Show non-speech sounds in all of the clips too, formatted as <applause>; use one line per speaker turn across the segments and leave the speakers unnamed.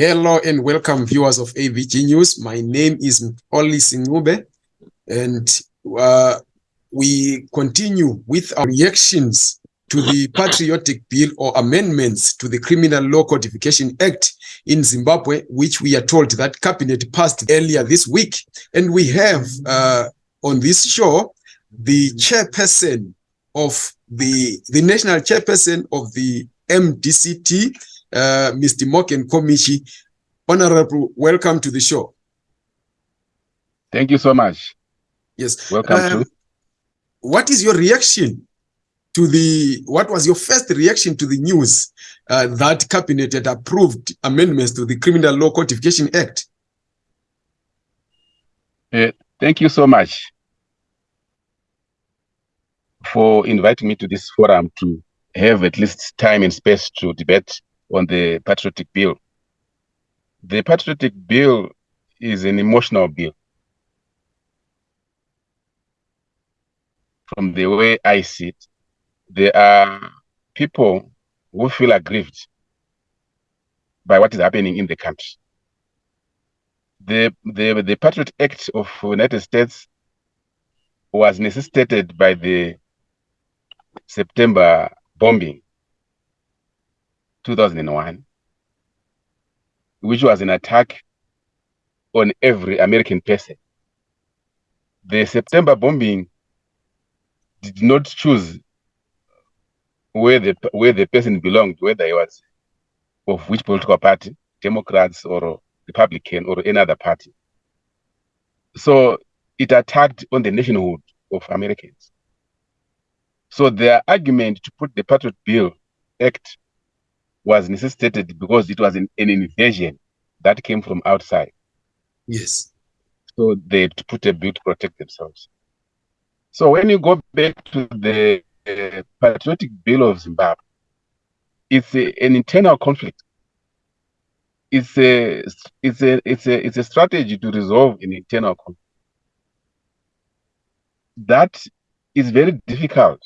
Hello and welcome viewers of AVG News. My name is Oli Singube and uh, we continue with our reactions to the patriotic bill or amendments to the Criminal Law Codification Act in Zimbabwe, which we are told that cabinet passed earlier this week. And we have uh, on this show the chairperson of the, the national chairperson of the MDCT, uh, Mr. Morgan Komichi. Honorable, welcome to the show.
Thank you so much.
Yes.
Welcome
Um,
to.
What is your reaction to the, what was your first reaction to the news uh, that cabinet had approved amendments to the Criminal Law Codification Act?
Uh, thank you so much for inviting me to this forum to have at least time and space to debate on the patriotic bill. The patriotic bill is an emotional bill. From the way I see it, there are people who feel aggrieved by what is happening in the country. The, the, the Patriot Act of United States was necessitated by the September bombing 2001, which was an attack on every American person. The September bombing did not choose where the where the person belonged, whether he was of which political party, Democrats or Republican or any other party. So it attacked on the nationhood of Americans. So their argument to put the Patriot Bill Act was necessitated because it was an, an invasion that came from outside.
Yes.
So they had to put a bill to protect themselves. So when you go back to the uh, Patriotic Bill of Zimbabwe, it's a, an internal conflict. It's a it's a it's a it's a strategy to resolve an internal conflict. That is very difficult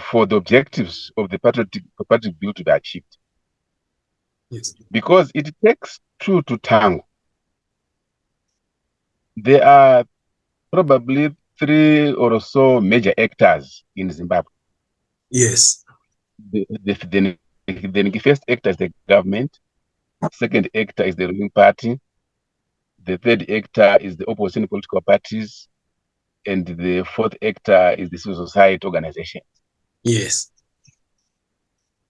for the objectives of the Patriotic, Patriotic Bill to be achieved
Yes.
because it takes two to tango. There are probably three or so major actors in Zimbabwe.
Yes.
The, the, the, the first actor is the government, second actor is the ruling party, the third actor is the opposition political parties, and the fourth actor is the civil society organization.
Yes.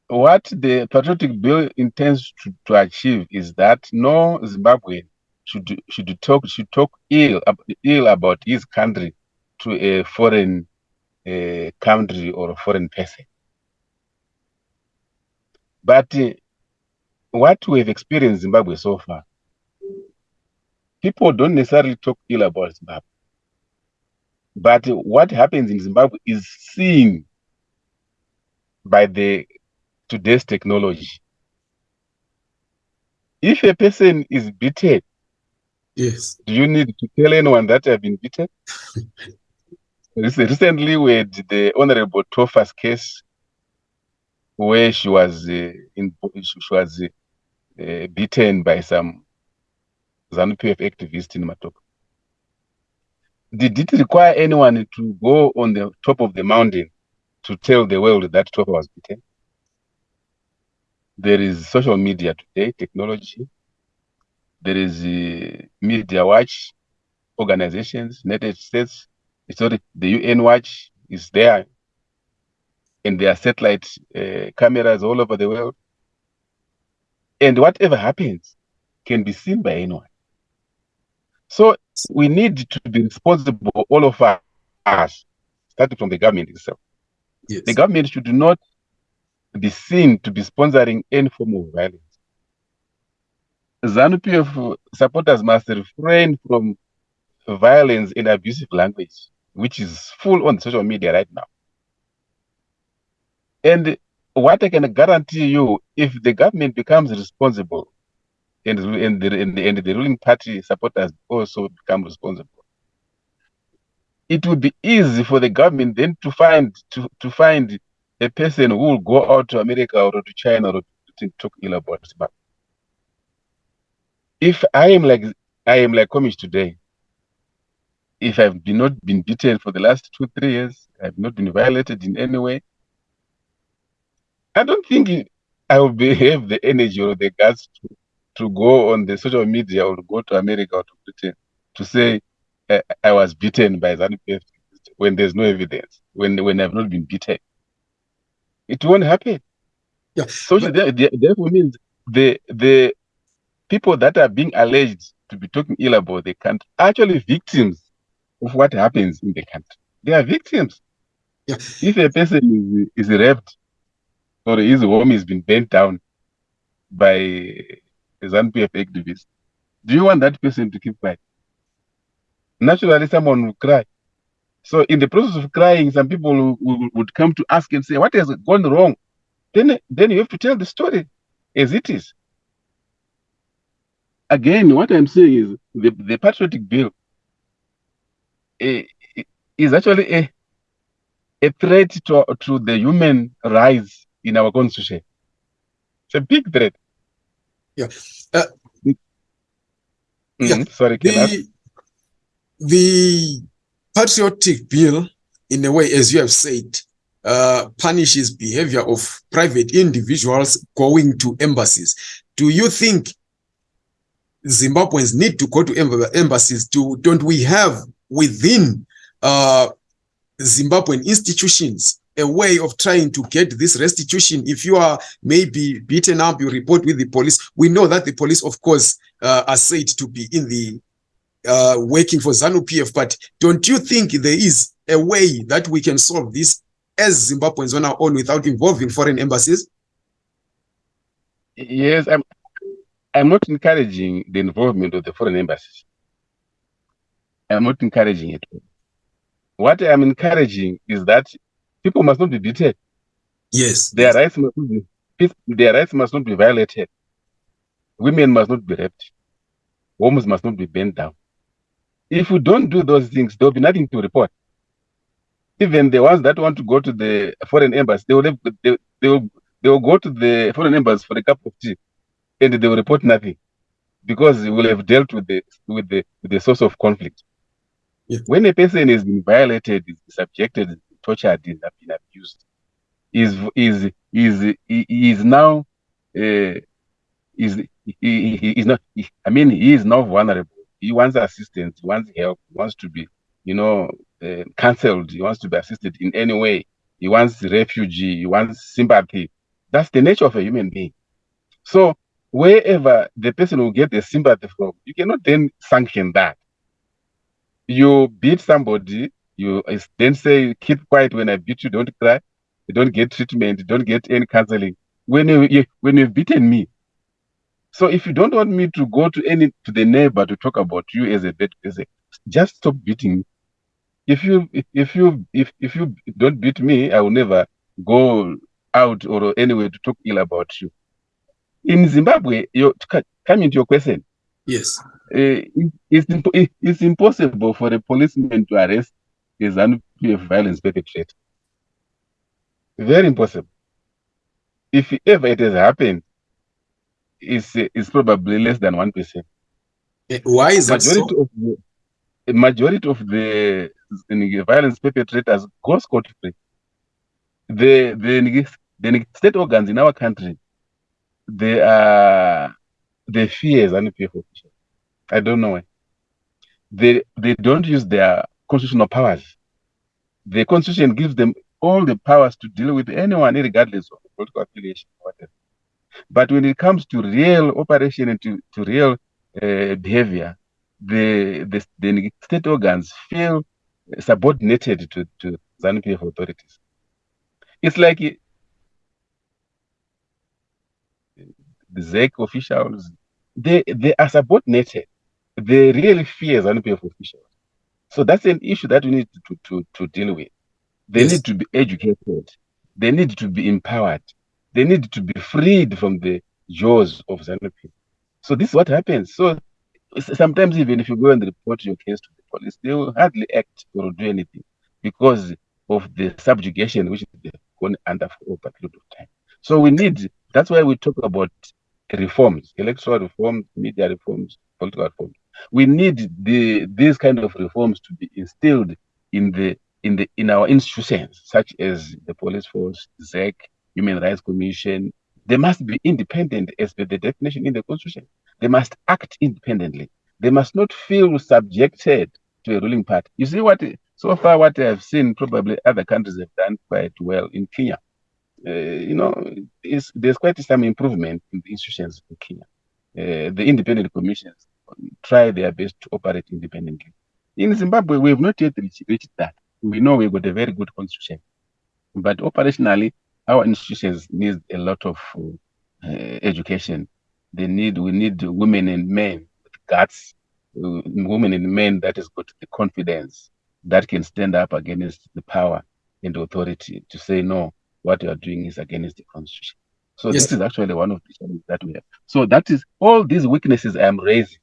What the patriotic bill intends to, to achieve is that no Zimbabwean should should talk should talk ill ill about his country to a foreign uh, country or a foreign person. But uh, what we have experienced in Zimbabwe so far, people don't necessarily talk ill about Zimbabwe. But what happens in Zimbabwe is seen by the today's technology. If a person is beaten,
Yes.
do you need to tell anyone that I've been beaten? <laughs> Recently, we had the Honorable Tofa's case where she was uh, in she was uh, beaten by some ZANU PF activist in Mutoko. Did it require anyone to go on the top of the mountain to tell the world that Tofa was beaten? There is social media today, technology. There is uh, Media Watch organizations, United States. Sorry, the UN Watch is there, and there are satellite uh, cameras all over the world. And whatever happens can be seen by anyone. So we need to be responsible, all of us, starting from the government itself.
Yes.
The government should not be seen to be sponsoring any form of violence. ZANU PF supporters must refrain from violence and abusive language, which is full on social media right now. And what I can guarantee you, if the government becomes responsible and, and, the, and, and the ruling party supporters also become responsible, it would be easy for the government then to find to, to find a person who will go out to America or to China or to talk ill about Zimbabwe. if I am like I am like Komichi today, if I've been not been beaten for the last two, three years, I've not been violated in any way, I don't think I will be, <laughs> have the energy or the guts to, to go on the social media or go to America or to Britain to say uh, I was beaten by ZANU PF when there's no evidence, when when I've not been beaten. It won't happen.
Yeah,
So
but-
there- there- therefore means the the people that are being alleged to be talking ill about the country are actually victims of what happens in the country. They are victims.
Yeah.
If a person is, is raped or his home has been burnt down by a ZANU-PF activist, do you want that person to keep quiet? Naturally, someone will cry. So, in the process of crying, some people will, will- would come to ask and say, "What has gone wrong?" Then, then you have to tell the story as it is. Again, what I'm saying is the, the patriotic bill eh, is actually a, a threat to, to the human rights in our constitution. It's a big threat.
Yeah. Uh,
Mhm, Sorry, Kelas.
the the patriotic bill in a way as you have said uh, punishes behavior of private individuals going to embassies. Do you think zimbabweans need to go to emb- embassies to don't we have within uh, zimbabwean institutions a way of trying to get this restitution? If you are maybe beaten up you report with the police. We know that the police of course uh, are said to be in the uh, working for ZANU PF, but don't you think there is a way that we can solve this as Zimbabweans on our own without involving foreign embassies?
Yes, I'm. I'm not encouraging the involvement of the foreign embassies. I'm not encouraging it. What I'm encouraging is that people must not be beaten.
Yes.
Their rights must not be, their rights must not be violated. Women must not be raped. Homes must not be bent down. If we don't do those things, there will be nothing to report. Even the ones that want to go to the foreign embassy, they will, have, they, they will they will go to the foreign embassy for a cup of tea, and they will report nothing, because we will have dealt with the with the with the source of conflict.
Yeah.
When a person is being violated, is subjected, is tortured, is been abused, is is is is now uh, is he, he, he is not he- i mean he is now vulnerable he wants assistance he wants help he wants to be you know uh, counseled he wants to be assisted in any way. He wants refugee he wants sympathy. That's the nature of a human being. So wherever the person will get the sympathy from you cannot then sanction that. You beat somebody you then say keep quiet when i beat you don't cry you don't get treatment you don't get any counseling. When you, you when you've beaten me so if you don't want me to go to any to the neighbor to talk about you as a bad person, just stop beating me. If you if, you if if you don't beat me, I will never go out or anywhere to talk ill about you. In Zimbabwe, you coming to your question,
Yes.
uh, it, it's it's impossible for a policeman to arrest a ZANU PF violence perpetrator. Very impossible. If ever it has happened, it's, uh, it's probably less than one percent.
Eh, Why is that so?
of the a majority of the violence perpetrators go scot free. The the the state organs in our country, they are they fear ZANU-PF officials. I don't know why. They they don't use their constitutional powers. The constitution gives them all the powers to deal with anyone, regardless of political affiliation, or whatever. But when it comes to real operation and to, to real uh, behavior, the, the the state organs feel subordinated to to ZANU-PF authorities. It's like it- the ZEC officials, they they are subordinated. They really fear ZANU-PF officials. So that's an issue that we need to to, to deal with. They
Yes.
need to be educated. They need to be empowered. They need to be freed from the jaws of ZANU-PF. So this is what happens. So sometimes even if you go and report your case to the police, they will hardly act or do anything because of the subjugation which they've gone under for a period of time. So we need. That's why we talk about reforms, electoral reforms, media reforms, political reforms. We need the these kind of reforms to be instilled in the in the in our institutions, such as the police force, ZEC, Human Rights Commission. They must be independent as per the definition in the constitution. They must act independently. They must not feel subjected to a ruling party. You see what so far what I have seen, probably other countries have done quite well in Kenya. Uh, you know, there's quite some improvement in the institutions in Kenya. Uh, the independent commissions try their best to operate independently. In Zimbabwe, we have not yet reached, reached that. We know we've got a very good constitution, but operationally, our institutions need a lot of uh, education. They need, we need women and men with guts, uh, women and men that has got the confidence that can stand up against the power and authority to say no, what you are doing is against the constitution. So yes. this is actually one of the challenges that we have. So that is all these weaknesses I am raising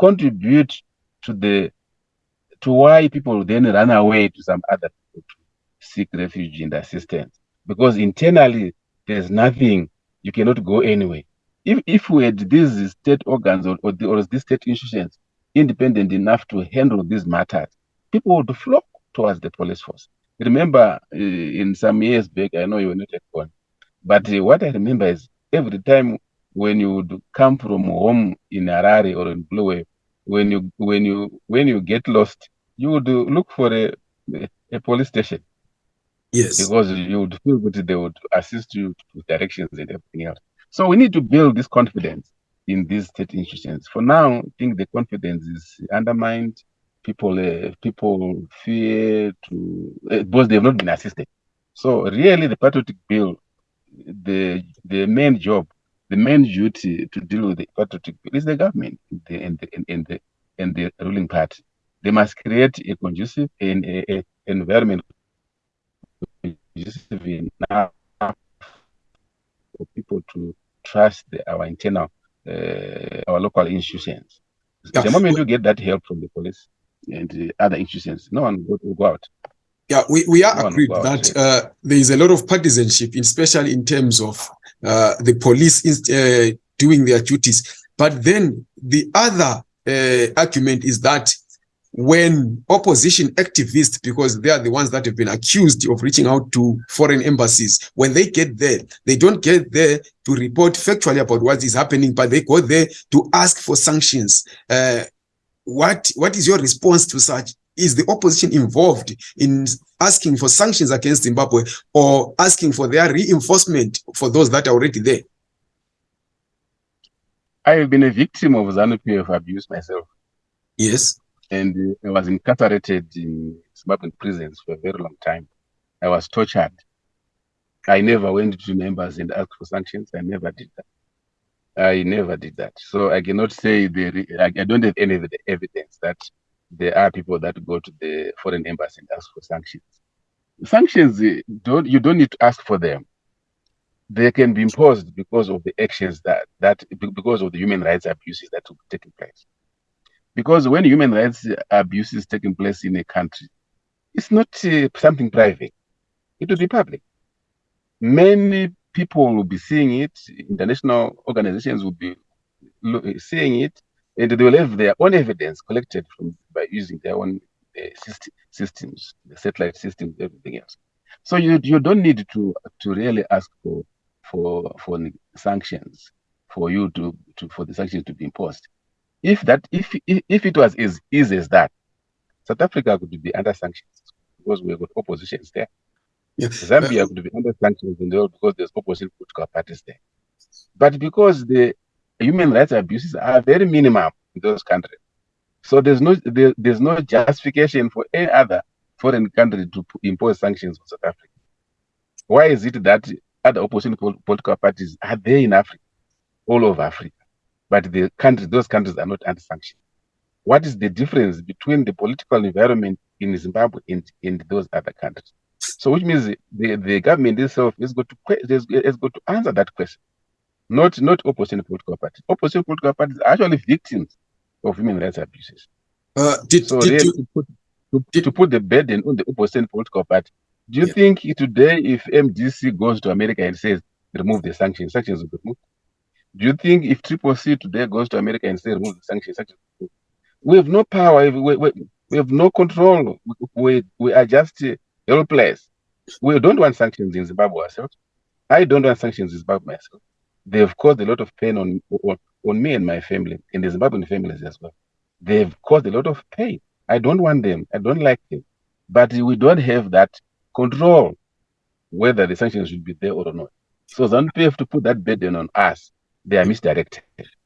contribute to the to why people then run away to some other people to seek refuge and assistance. Because internally there's nothing, you cannot go anywhere. If if we had these state organs or, or, the, or these state institutions independent enough to handle these matters, people would flock towards the police force. Remember, uh, in some years back, I know you were not at one, but uh, what I remember is every time when you would come from home in Harare or in Blue when you when you when you get lost, you would look for a a police station.
Yes,
because you would feel that they would assist you with directions and everything else. So we need to build this confidence in these state institutions. For now, I think the confidence is undermined people uh, people fear to uh, because they have not been assisted. So really, the patriotic bill, the the main job, the main duty to deal with the patriotic bill is the government the, and the and the and the ruling party. They must create a conducive and a, a environment conducive enough for people to trust the, our internal, uh, our local institutions. The moment you get that help from the police, and the other institutions. No one will go out.
Yeah, we, we are no agreed that uh, there is a lot of partisanship, especially in terms of uh, the police uh, doing their duties. But then the other uh, argument is that when opposition activists, because they are the ones that have been accused of reaching out to foreign embassies, when they get there, they don't get there to report factually about what is happening, but they go there to ask for sanctions. Uh, what what is your response to such? Is the opposition involved in asking for sanctions against zimbabwe or asking for their reinforcement for those that are already there?
I have been a victim of zanu-pf abuse myself.
Yes
and i was incarcerated in zimbabwean prisons for a very long time i was tortured i never went to members and asked for sanctions i never did that I never did that. So I cannot say there. I don't have any of the evidence that there are people that go to the foreign embassy and ask for sanctions. Sanctions eh, don't you don't need to ask for them. They can be imposed because of the actions that that because of the human rights abuses that be taking place. Because when human rights abuses taking place in a country, it's not uh, something private. It will be public. Many people will be seeing it, international organizations will be seeing it, and they will have their own evidence collected from by using their own uh, system, systems, the satellite systems, everything else. So you you don't need to to really ask for for for sanctions for you to, to for the sanctions to be imposed. If that if if if it was as easy as that, South Africa could be under sanctions because we've got oppositions there. Yeah. Zambia could be under sanctions in the world because there's opposite political parties there. But because the human rights abuses are very minimal in those countries, so there's no there, there's no justification for any other foreign country to impose sanctions on South Africa. Why is it that other opposition political parties are there in Africa, all over Africa, but the countries, those countries are not under sanction. What is the difference between the political environment in Zimbabwe and in those other countries? So which means the, the government itself is going to is, is going to answer that question. Not not opposition political parties. Opposition political parties are actually victims of human rights abuses.
Uh, did,
so
did you,
to, put, to, did, to put the burden on the opposition political party. Do you yeah. think today if MDC goes to America and says remove the sanctions, sanctions will be removed? Do you think if Triple C today goes to America and say remove the sanctions, we have no power, we, we, we have no control. We, we are just helpless. We don't want sanctions in Zimbabwe ourselves. I don't want sanctions in Zimbabwe myself. They've caused a lot of pain on, on, on me and my family, and the Zimbabwean families as well. They've caused a lot of pain. I don't want them. I don't like them. But we don't have that control whether the sanctions should be there or not. So ZANU PF to put that burden on us, they are misdirected.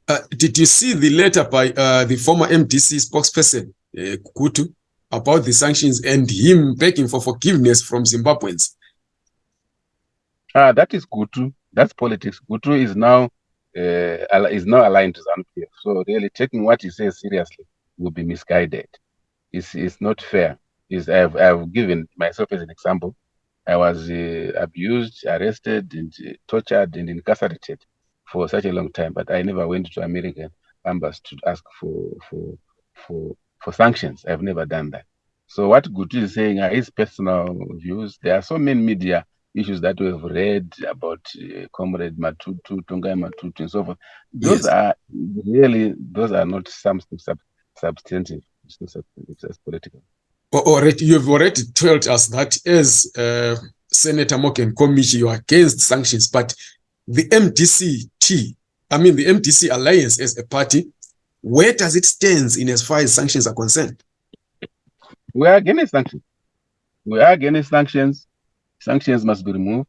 Uh, did you see the letter by uh, the former MDC spokesperson, uh, Gutu, about the sanctions and him begging for forgiveness from Zimbabweans?
Ah, that is Gutu. That's politics. Gutu is now uh, is now aligned to ZANU So really taking what he says seriously will be misguided. It's, it's not fair. Is I've, I've given myself as an example. I was uh, abused, arrested, and uh, tortured, and incarcerated for such a long time, but I never went to American embassy to ask for for for for sanctions. I've never done that. So what Gutu is saying are his personal views. There are so many media issues that we have read about uh, Comrade Matutu, Tongai Matutu, and so forth. Those yes. are really those are not something sub, substantive. It's, not it's just political.
Already, you've already told us that as uh, Senator Morgan Komichi, you are against sanctions, but the MDC-T, I mean the MDC Alliance as a party, where does it stand in as far as sanctions are concerned?
We are against sanctions. We are against sanctions. Sanctions must be removed.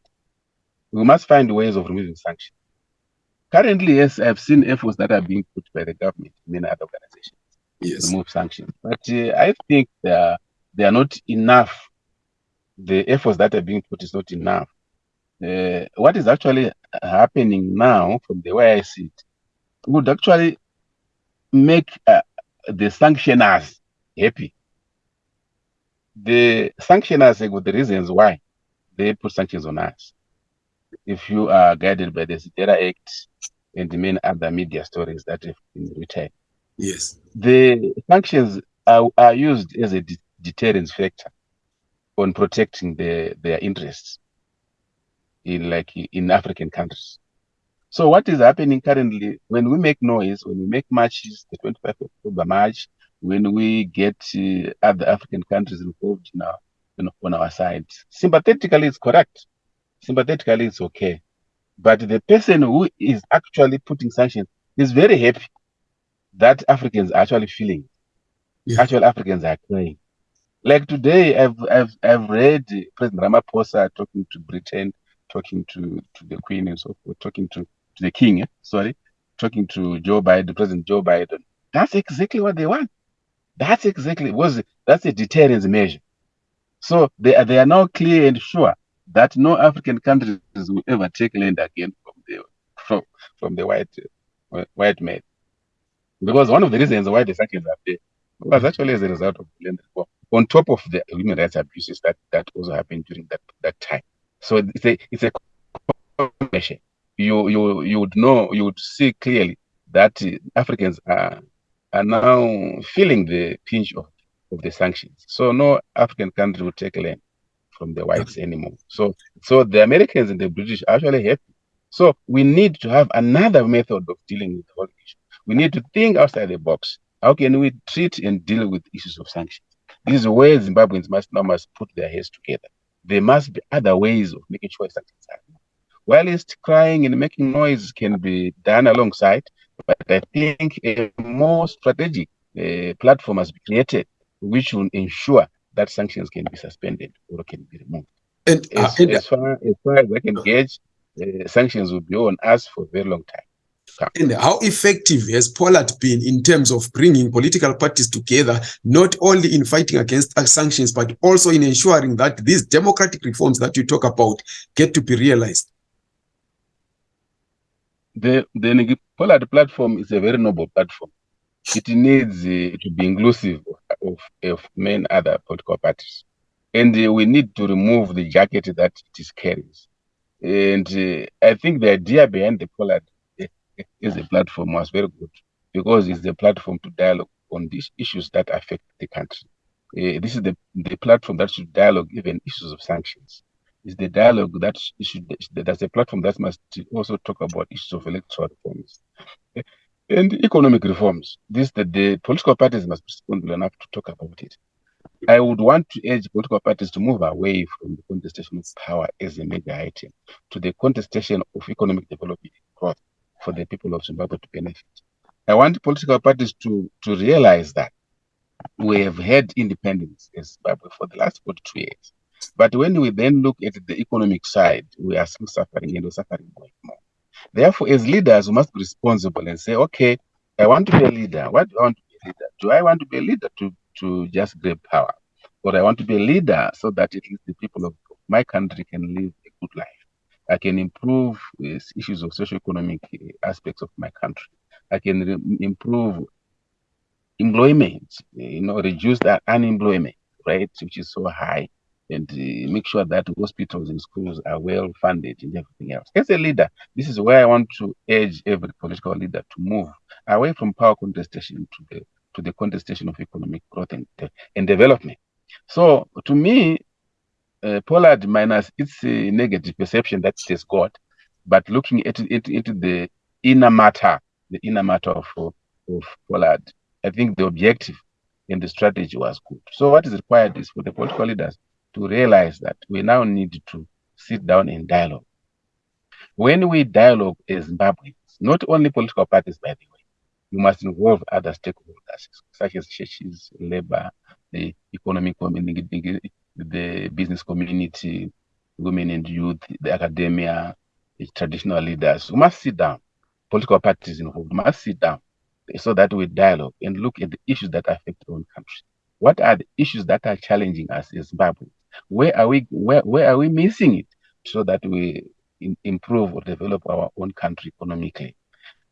We must find ways of removing sanctions. Currently, yes, I've seen efforts that are being put by the government, many other organizations, yes. to remove sanctions. But uh, I think they are, they are not enough. The efforts that are being put is not enough. Uh, what is actually happening now, from the way I see it, would actually make uh, the sanctioners happy. The sanctioners with the reasons why they put sanctions on us. If you are guided by the Zedera Act and the many other media stories that have been written,
yes,
the sanctions are, are used as a de deterrence factor on protecting the, their interests in like in African countries. So what is happening currently when we make noise, when we make marches, the 25th of October march, when we get uh, other African countries involved now you know, on our side, sympathetically it's correct. Sympathetically it's okay. But the person who is actually putting sanctions is very happy that Africans are actually feeling. Yeah. Actual Africans are crying. Like today, I've I've I've read President Ramaphosa talking to Britain talking to, to the Queen and so forth, talking to, to the King, eh? sorry, talking to Joe Biden, President Joe Biden. That's exactly what they want. That's exactly was that's a deterrence measure. So they are they are now clear and sure that no African countries will ever take land again from the from, from the white uh, white men. Because one of the reasons why the sanctions are there was actually as a result of land reform, on top of the human rights abuses that, that also happened during that, that time. So it's a it's a combination. You you you would know you would see clearly that Africans are are now feeling the pinch of, of the sanctions. So no African country will take land from the whites anymore. So so the Americans and the British are actually happy. So we need to have another method of dealing with the whole issue. We need to think outside the box. How can we treat and deal with issues of sanctions? This is where Zimbabweans must now must put their heads together there must be other ways of making sure happen. Whilst crying and making noise can be done alongside, but I think a more strategic uh, platform has been created which will ensure that sanctions can be suspended or can be removed. And, uh, as, and, as, far, as far as I can gauge, uh, sanctions will be on us for a very long time.
And how effective has POLAD been in terms of bringing political parties together, not only in fighting against sanctions, but also in ensuring that these democratic reforms that you talk about get to be realized?
The, the POLAD platform is a very noble platform. It needs uh, to be inclusive of, of, of many other political parties. And uh, we need to remove the jacket that it carries. And uh, I think the idea behind the POLAD is a platform was very good because it's the platform to dialogue on these issues that affect the country. Uh, this is the, the platform that should dialogue even issues of sanctions. It's the dialogue that should that's a platform that must also talk about issues of electoral reforms and economic reforms. This the political parties must be responsible enough to talk about it. I would want to urge political parties to move away from the contestation of power as a major item to the contestation of economic development growth for the people of Zimbabwe to benefit. I want political parties to, to realize that we have had independence in Zimbabwe for the last 42 years. But when we then look at the economic side, we are still suffering and we're suffering more. Therefore, as leaders, we must be responsible and say, okay, I want to be a leader. What do I want to be a leader? Do I want to be a leader to, to just grab power? Or I want to be a leader so that at least the people of my country can live a good life. I can improve uh, issues of socio-economic aspects of my country. I can improve employment, you know, reduce that unemployment rate, which is so high and uh, make sure that hospitals and schools are well funded and everything else. As a leader, this is where I want to urge every political leader to move away from power contestation to the to the contestation of economic growth and, and development. So to me, uh, POLAD minus its a negative perception that it has got, but looking at it into the inner matter, the inner matter of, of POLAD, I think the objective and the strategy was good. So what is required is for the political leaders to realize that we now need to sit down and dialogue. When we dialogue as Zimbabweans, not only political parties, by the way, you must involve other stakeholders, such as churches, labor, the economic community, the business community, women and youth, the academia, the traditional leaders. We must sit down. Political parties involved must sit down so that we dialogue and look at the issues that affect our own country. What are the issues that are challenging us as Zimbabwe? Where are we where, where are we missing it so that we in, improve or develop our own country economically?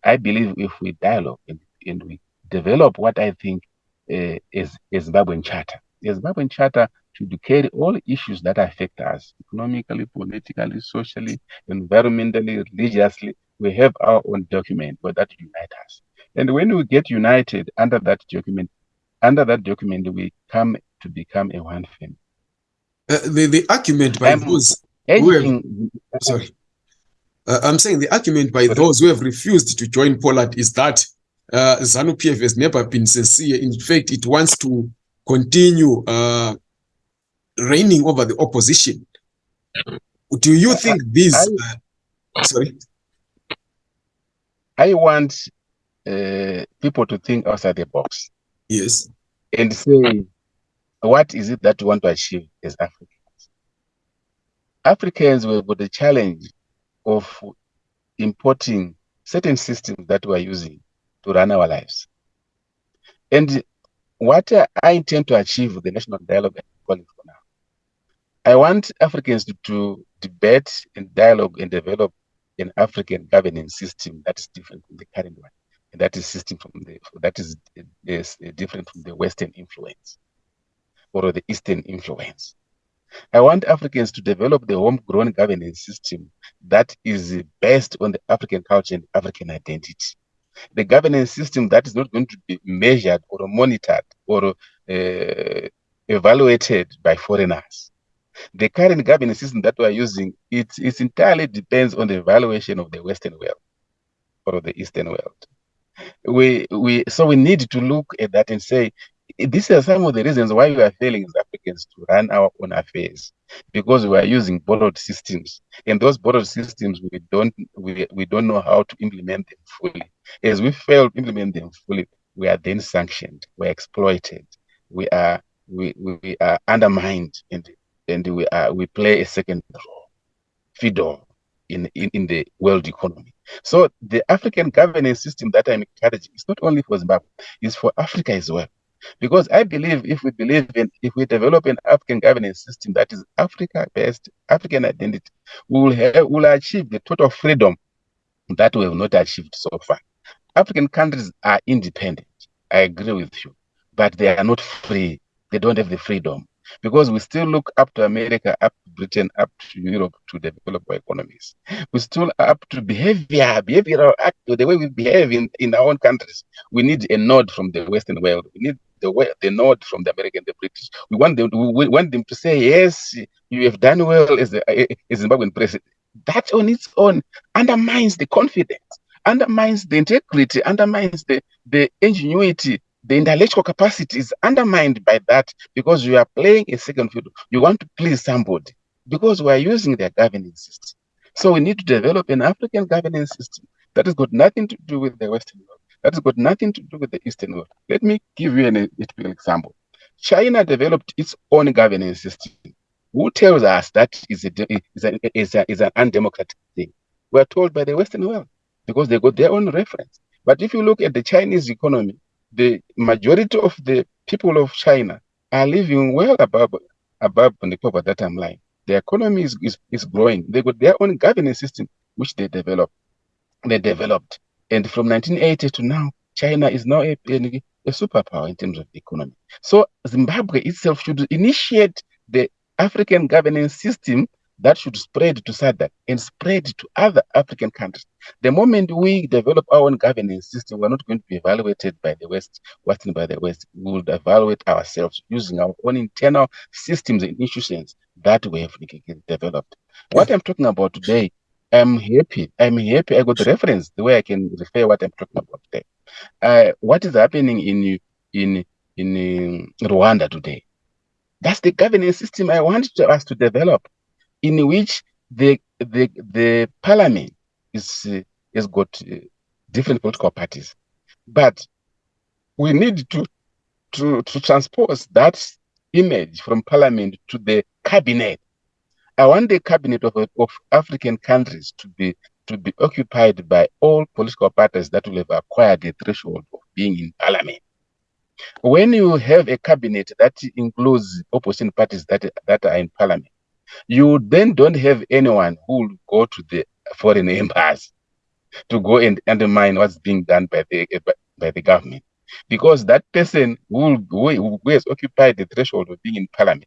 I believe if we dialogue and, and we develop what I think uh, is a Zimbabwean charter, the Zimbabwean charter should carry all issues that affect us economically, politically, socially, environmentally, religiously. We have our own document where that unites us. And when we get united under that document, under that document, we come to become a one family.
Uh, the, the argument by
I'm
those who have, sorry, uh, I'm saying the argument by those who have refused to join POLAD is that uh, ZANU PF has never been sincere. In fact, it wants to continue uh, reigning over the opposition. Do you think this?
I-
uh, sorry.
I want uh, people to think outside the box
Yes.
and say, what is it that we want to achieve as Africans? Africans were with the challenge of importing certain systems that we are using to run our lives. And what I intend to achieve with the national dialogue I'm calling for now, I want Africans to, to debate and dialogue and develop an African governance system that is different from the current one. And that is system from the that is, is different from the Western influence or the Eastern influence. I want Africans to develop the homegrown governance system that is based on the African culture and African identity. The governance system that is not going to be measured or monitored or uh, evaluated by foreigners. The current governance system that we are using, it, it entirely depends on the evaluation of the Western world or the Eastern world. We, we, so we need to look at that and say, these are some of the reasons why we are failing as Africans to run our own affairs because we are using borrowed systems, and those borrowed systems we don't we, we don't know how to implement them fully. As we fail to implement them fully, we are then sanctioned, we're exploited, we are we, we are undermined, and and we are we play a second role, in, in in the world economy. So the African governance system that I'm encouraging is not only for Zimbabwe, it's for Africa as well. Because I believe if we believe in, if we develop an African governance system that is Africa based, African identity, we will have, will achieve the total freedom that we have not achieved so far. African countries are independent. I agree with you, but they are not free. They don't have the freedom because we still look up to America, up to Britain, up to Europe to develop our economies. We still up to behavior, behavioral act, the way we behave in, in our own countries. We need a nod from the Western world. We need the the nod from the American, the British. We want them, we want them to say, yes, you have done well as a, a, a Zimbabwean president. That on its own undermines the confidence, undermines the integrity, undermines the, the ingenuity, the intellectual capacity is undermined by that because you are playing a second field. You want to please somebody because we are using their governance system. So we need to develop an African governance system that has got nothing to do with the Western world. That has got nothing to do with the Eastern world. Let me give you an, example. China developed its own governance system. Who tells us that is, a, is, a, is, a, is an undemocratic thing? We are told by the Western world because they got their own reference. But if you look at the Chinese economy, the majority of the people of China are living well above above the poverty line. The economy is, is, is growing. They got their own governance system, which they developed. They developed. And from 1980 to now, China is now a, a, a superpower in terms of economy. So Zimbabwe itself should initiate the African governance system that should spread to SADC and spread to other African countries. The moment we develop our own governance system, we're not going to be evaluated by the West, Western by the West. We evaluate ourselves using our own internal systems and institutions that we have developed. What I'm talking about today, I'm happy. I'm happy. I got the reference the way I can refer what I'm talking about today. Uh, what is happening in in in Rwanda today? That's the governance system I want us to develop in which the the the parliament is uh, has got uh, different political parties, but we need to to to transpose that image from parliament to the cabinet. I want the cabinet of, of African countries to be to be occupied by all political parties that will have acquired the threshold of being in parliament. When you have a cabinet that includes opposition parties that, that are in parliament, you then don't have anyone who will go to the foreign embassy to go and undermine what's being done by the by the government because that person who, who, who has occupied the threshold of being in parliament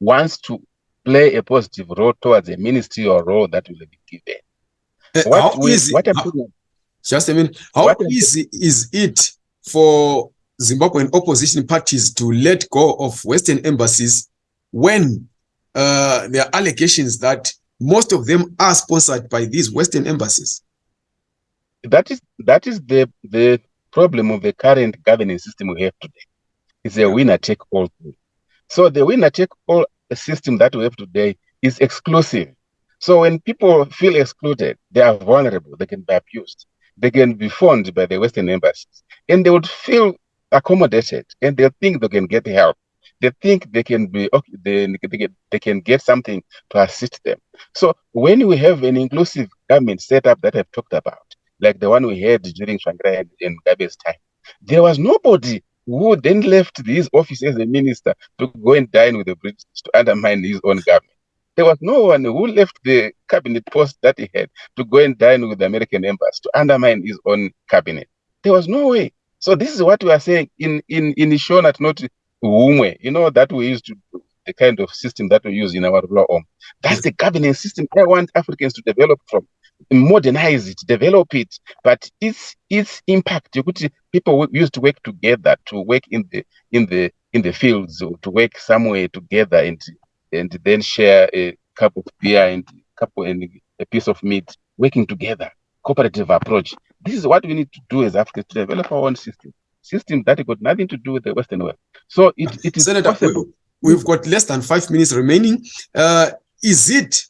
wants to play a positive role towards a ministerial role that will be given.
Uh,
What we-
easy,
what
how- just a minute, how
What
easy is it for Zimbabwean opposition parties to let go of Western embassies when uh, there are allegations that most of them are sponsored by these Western embassies?
that is that is the the problem of the current governance system we have today. It's a winner take all. thing. So the winner take all system that we have today is exclusive. So when people feel excluded, they are vulnerable. They can be abused. They can be funded by the Western embassies, and they would feel accommodated, and they think they can get help. They think they can be okay, they, they, they can get something to assist them. So when we have an inclusive government setup that I've talked about, like the one we had during Tsvangirai and, and Gabe's time, there was nobody who then left his office as a minister to go and dine with the British to undermine his own government. There was no one who left the cabinet post that he had to go and dine with the American embassy to undermine his own cabinet. There was no way. So this is what we are saying in in in Ishonat, not Umwe. You know that we used to do the kind of system that we use in our law home. That's the governance system I want Africans to develop from. Modernize it, develop it, but its its impact. You could see people used to work together to work in the in the in the fields or to work somewhere together and and then share a cup of beer and couple and a piece of meat, working together, cooperative approach. This is what we need to do as Africans to develop our own system, system that got nothing to do with the Western world. So it, it is
Senator,
possible.
we, have got less than five minutes remaining. Uh, is it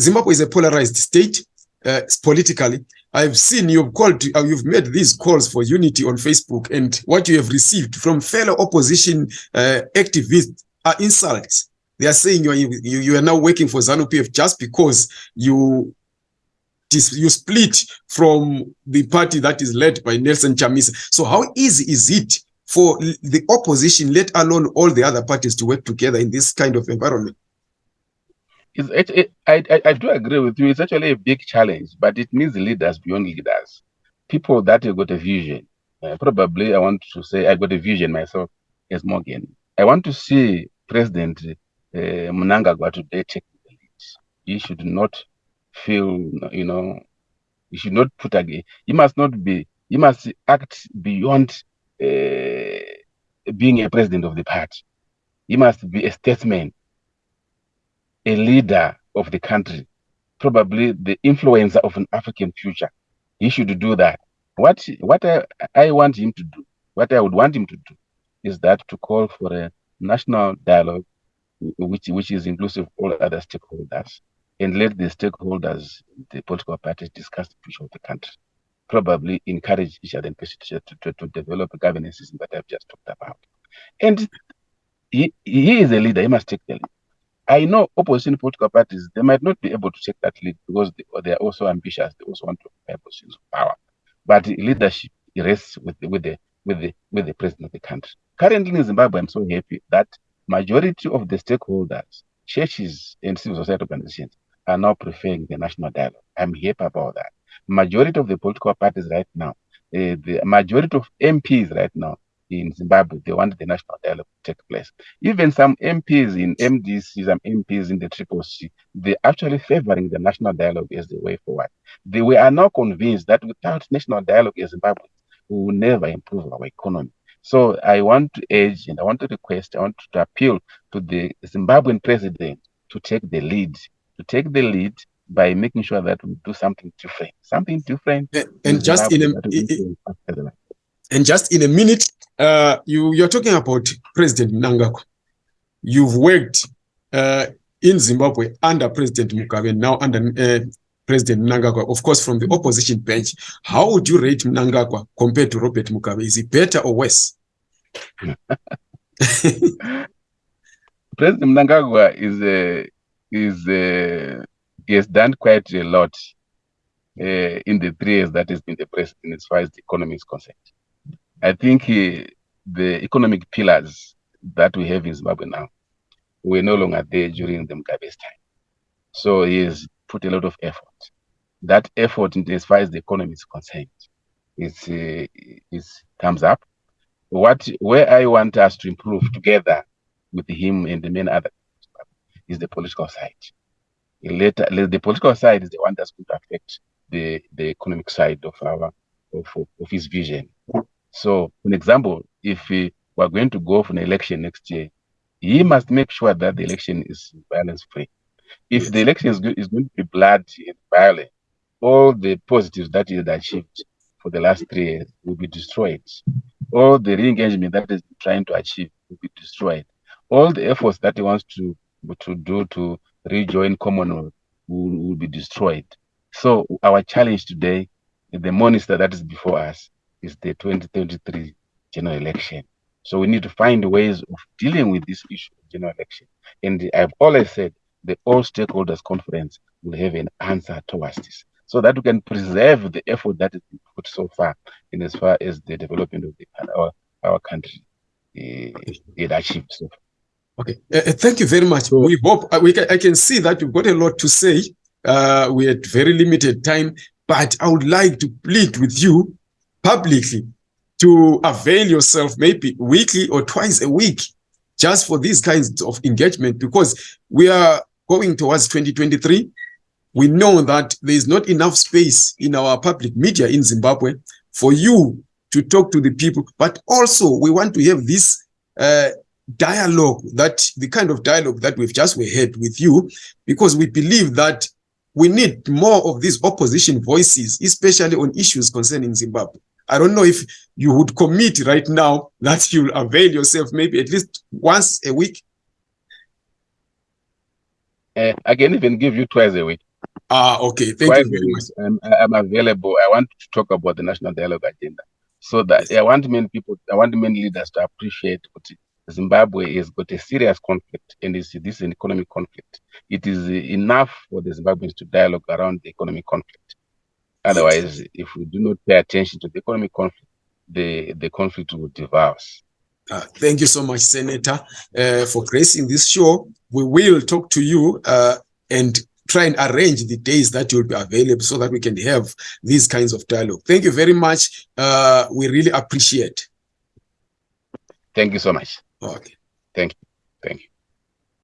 Zimbabwe is a polarized state uh, politically? I've seen you've called, uh, you've made these calls for unity on Facebook, and what you have received from fellow opposition uh, activists are insults. They are saying you are you, you are now working for ZANU PF just because you you split from the party that is led by Nelson Chamisa. So how easy is it for the opposition, let alone all the other parties, to work together in this kind of environment?
It, it, I, I, I do agree with you. It's actually a big challenge, but it needs leaders beyond leaders. People that have got a vision. Uh, probably, I want to say I got a vision myself as Morgan. I want to see President uh, Mnangagwa today take the lead. He should not feel, you know, he should not put again. You must not be. you must act beyond uh, being a president of the party. You must be a statesman a leader of the country, probably the influencer of an African future. He should do that. What what I, I want him to do, what I would want him to do, is that to call for a national dialogue, which which is inclusive of all other stakeholders, and let the stakeholders, the political parties, discuss the future of the country. Probably encourage each other and to, to, to develop a governance system that I've just talked about. And he, he is a leader, he must take the lead. I know opposition political parties, they might not be able to take that lead because they, they are also ambitious. They also want to have positions of power. But leadership rests with the, with the with the with the president of the country. Currently in Zimbabwe, I'm so happy that majority of the stakeholders, churches and civil society organizations are now preferring the national dialogue. I'm happy about that. Majority of the political parties right now, uh, the majority of MPs right now in Zimbabwe, they want the national dialogue to take place. Even some MPs in MDC, some MPs in the Triple C, they're actually favoring the national dialogue as the way forward. They we are now convinced that without national dialogue in Zimbabwe, we will never improve our economy. So I want to urge and I want to request, I want to appeal to the Zimbabwean president to take the lead, to take the lead by making sure that we do something different, something different.
And, and just in a, and just in a minute, uh, you, you're talking about President Mnangagwa. You've worked uh, in Zimbabwe under President Mugabe, now under uh, President Mnangagwa, of course, from the opposition bench. How would you rate Mnangagwa compared to Robert Mugabe? Is he better or worse? <laughs>
President Mnangagwa is a, is a, he has done quite a lot uh, in the three years that he's been the president as far as the economy is concerned. I think he, the economic pillars that we have in Zimbabwe now were no longer there during the Mugabe's time. So he has put a lot of effort. That effort, in as far as the economy is concerned, is uh, thumbs up. What where I want us to improve together with him and the many other is the political side. Later, the political side is the one that's going to affect the the economic side of our of, of his vision. So, an example, if we are going to go for an election next year, he must make sure that the election is violence free. If yes. the election is, is going to be blood and violent, all the positives that he had achieved for the last three years will be destroyed. All the re-engagement that he's trying to achieve will be destroyed. All the efforts that he wants to to do to rejoin Commonwealth will, will be destroyed. So our challenge today, the monster that is before us, is the 2023 general election. So we need to find ways of dealing with this issue of general election. And I've always said the all stakeholders conference will have an answer towards this so that we can preserve the effort that has been put so far in as far as the development of the, our, our country uh, it achieved so far.
Okay, uh, thank you very much. So, we hope uh, we can, I can see that you've got a lot to say. Uh, we had very limited time, but I would like to plead with you publicly to avail yourself maybe weekly or twice a week just for these kinds of engagement because we are going towards 2023 we know that there is not enough space in our public media in zimbabwe for you to talk to the people but also we want to have this uh, dialogue that the kind of dialogue that we've just we had with you because we believe that we need more of these opposition voices especially on issues concerning zimbabwe I don't know if you would commit right now that you'll avail yourself maybe at least once a week.
Uh, I can even give you twice a week.
Ah, okay. Thank twice you very much.
I'm, I'm available. I want to talk about the national dialogue agenda. So that yes. I want many people, I want many leaders to appreciate what Zimbabwe has got a serious conflict, and this, this is an economic conflict. It is enough for the Zimbabweans to dialogue around the economic conflict. Otherwise, if we do not pay attention to the economic conflict, the, the conflict will devour us.
Uh, thank you so much, Senator, uh, for gracing this show. We will talk to you uh, and try and arrange the days that you'll be available so that we can have these kinds of dialogue. Thank you very much. Uh, we really appreciate.
Thank you so much.
Okay.
Thank you. Thank you.